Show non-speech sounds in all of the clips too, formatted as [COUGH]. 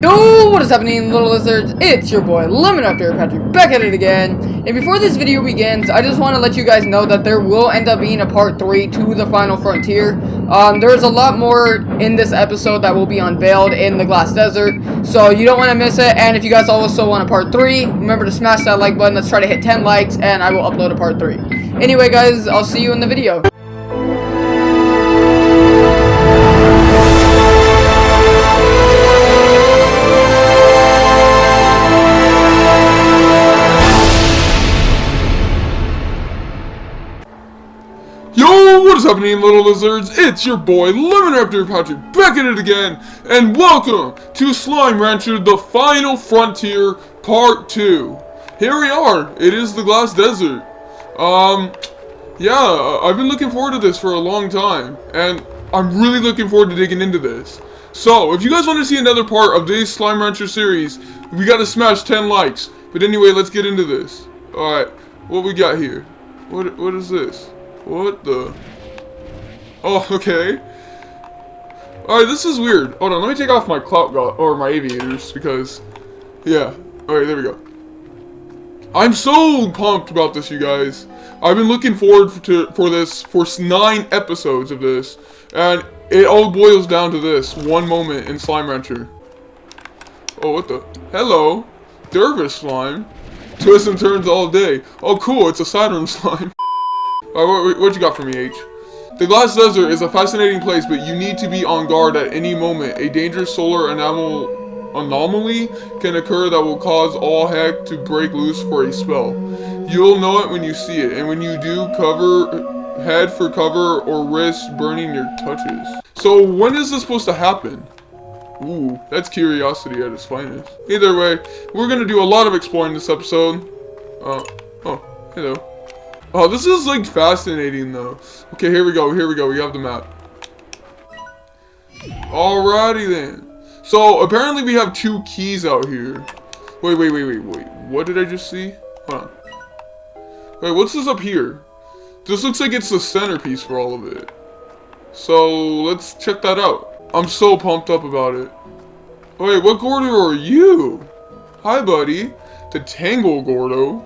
Yo, what is happening, little lizards? It's your boy, Lemon After Patrick, back at it again. And before this video begins, I just want to let you guys know that there will end up being a part 3 to the Final Frontier. Um, there's a lot more in this episode that will be unveiled in the Glass Desert, so you don't want to miss it. And if you guys also want a part 3, remember to smash that like button. Let's try to hit 10 likes, and I will upload a part 3. Anyway, guys, I'll see you in the video. Happening, little lizards? It's your boy, Lemon Raptor Patrick, back at it again, and welcome to Slime Rancher, the Final Frontier, Part 2. Here we are, it is the Glass Desert. Um, yeah, I've been looking forward to this for a long time, and I'm really looking forward to digging into this. So, if you guys want to see another part of this Slime Rancher series, we gotta smash 10 likes. But anyway, let's get into this. Alright, what we got here? What What is this? What the? Oh, okay. Alright, this is weird. Hold on, let me take off my clout or my aviators because, yeah. Alright, there we go. I'm so pumped about this, you guys. I've been looking forward to for this for nine episodes of this, and it all boils down to this one moment in Slime Rancher. Oh, what the? Hello, Dervish slime. Twists and turns all day. Oh, cool, it's a Saturn [LAUGHS] slime. Alright, what, what you got for me, H? The Glass Desert is a fascinating place, but you need to be on guard at any moment. A dangerous solar anomal anomaly can occur that will cause all heck to break loose for a spell. You'll know it when you see it, and when you do, cover head for cover or risk burning your touches. So when is this supposed to happen? Ooh, that's curiosity at its finest. Either way, we're gonna do a lot of exploring this episode. Uh, oh, hello. Oh, this is like fascinating though. Okay, here we go, here we go, we have the map. Alrighty then. So, apparently we have two keys out here. Wait, wait, wait, wait, wait. What did I just see? Hold on. Wait, what's this up here? This looks like it's the centerpiece for all of it. So, let's check that out. I'm so pumped up about it. Wait, what Gordo are you? Hi, buddy. The Tangle Gordo.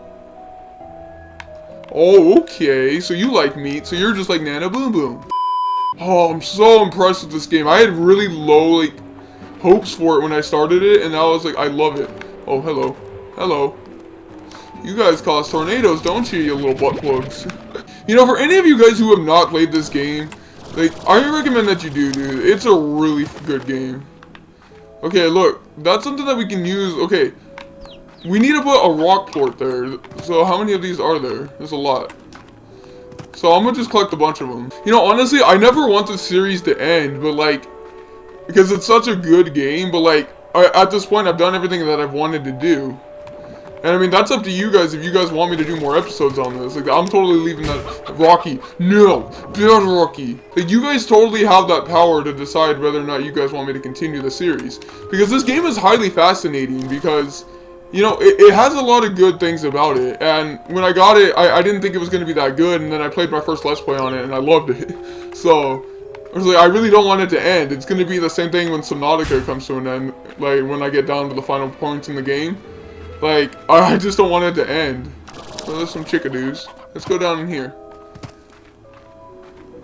Oh, okay. So you like meat, so you're just like Nana Boom Boom. Oh, I'm so impressed with this game. I had really low, like, hopes for it when I started it, and now I was like, I love it. Oh, hello. Hello. You guys cause tornadoes, don't you, you little butt plugs? [LAUGHS] you know, for any of you guys who have not played this game, like, I recommend that you do, dude. It's a really good game. Okay, look. That's something that we can use. Okay. We need to put a rock plort there. So how many of these are there? There's a lot. So I'm gonna just collect a bunch of them. You know, honestly, I never want the series to end, but like, because it's such a good game, but like, I, at this point, I've done everything that I've wanted to do. And I mean, that's up to you guys if you guys want me to do more episodes on this. Like, I'm totally leaving that Rocky. No, beyond Rocky. Like, you guys totally have that power to decide whether or not you guys want me to continue the series. Because this game is highly fascinating because, you know, it, it has a lot of good things about it. And when I got it, I, I didn't think it was going to be that good. And then I played my first Let's Play on it and I loved it. [LAUGHS] So, I was like, I really don't want it to end. It's going to be the same thing when Subnautica comes to an end. Like, when I get down to the final points in the game. Like, [LAUGHS] I just don't want it to end. So there's some chickadoos. Let's go down in here.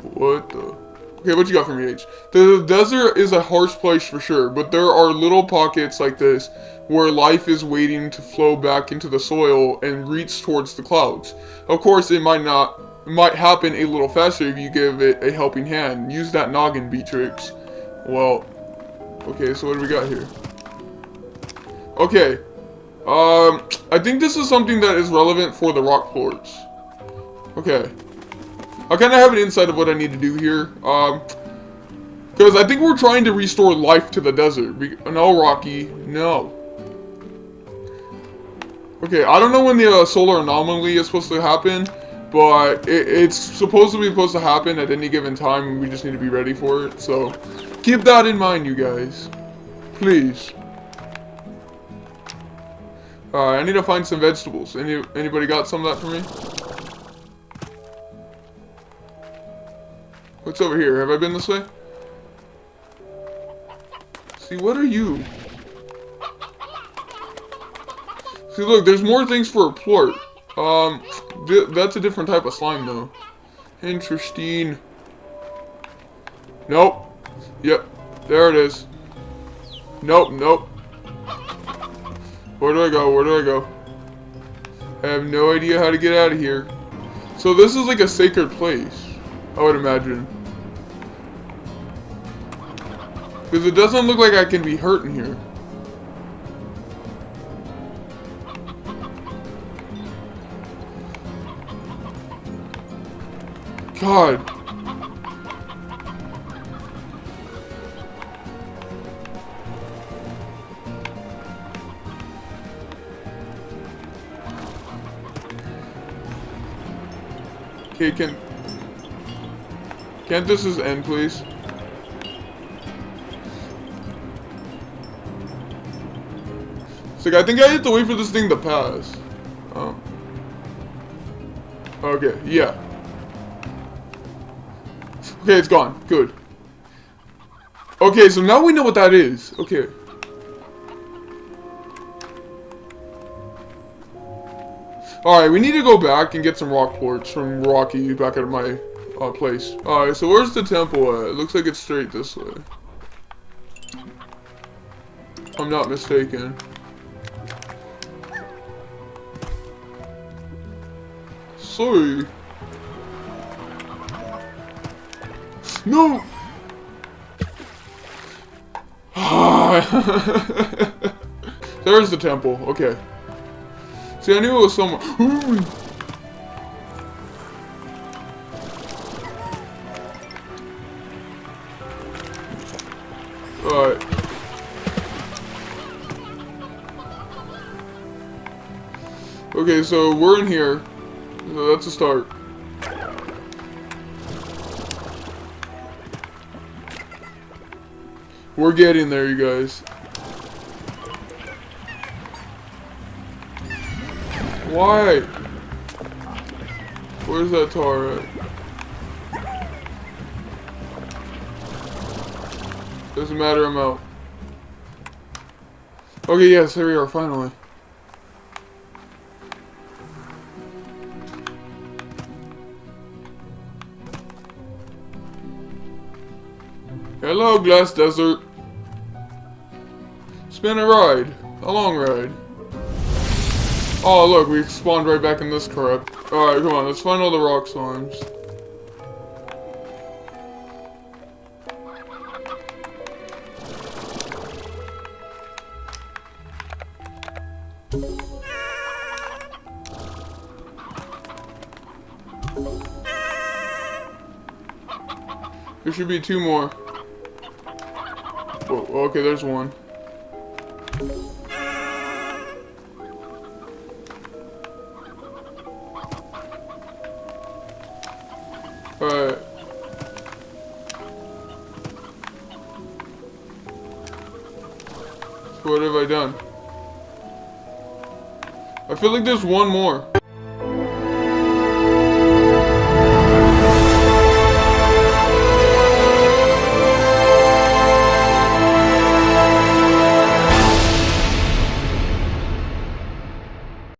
What the? Okay, what you got for me, H? The desert is a harsh place for sure, but there are little pockets like this where life is waiting to flow back into the soil and reach towards the clouds. Of course, it might not it might happen a little faster if you give it a helping hand. Use that noggin, Beatrix. Well, okay, so what do we got here? Okay, um, I think this is something that is relevant for the rock plorts. Okay. I kind of have an insight of what I need to do here. Um, because I think we're trying to restore life to the desert. no, Rocky. No. Okay, I don't know when the uh, solar anomaly is supposed to happen, but it, it's supposed to be supposed to happen at any given time, and we just need to be ready for it. So, keep that in mind, you guys. Please. Uh, I need to find some vegetables. Any Anybody got some of that for me? Over here? Have I been this way? See, what are you? See, look, there's more things for a plort. Um, th that's a different type of slime, though. Interesting. Nope. Yep. There it is. Nope, nope. Where do I go? Where do I go? I have no idea how to get out of here. So this is like a sacred place, I would imagine. Because it doesn't look like I can be hurt in here. God. Okay, can... Can't this just end, please? Like, I think I have to wait for this thing to pass. Oh. Okay, yeah. Okay, it's gone. Good. Okay, so now we know what that is. Okay. Alright, we need to go back and get some rock plorts from Rocky back at my uh, place. Alright, so where's the temple at? It looks like it's straight this way. I'm not mistaken. Sorry. No! [LAUGHS] There's the temple. Okay. See, I knew it was somewhere. [GASPS] Alright. Okay, so we're in here. That's a start. We're getting there, you guys. Why? Where's that tar at? Doesn't matter, I'm out. Okay, yes, here we are, finally. Hello, Glass Desert. It's been a ride. A long ride. Oh, look, we spawned right back in this crap. Alright, come on, let's find all the rock slimes. There should be two more. Whoa, okay, there's one. Alright. What have I done? I feel like there's one more.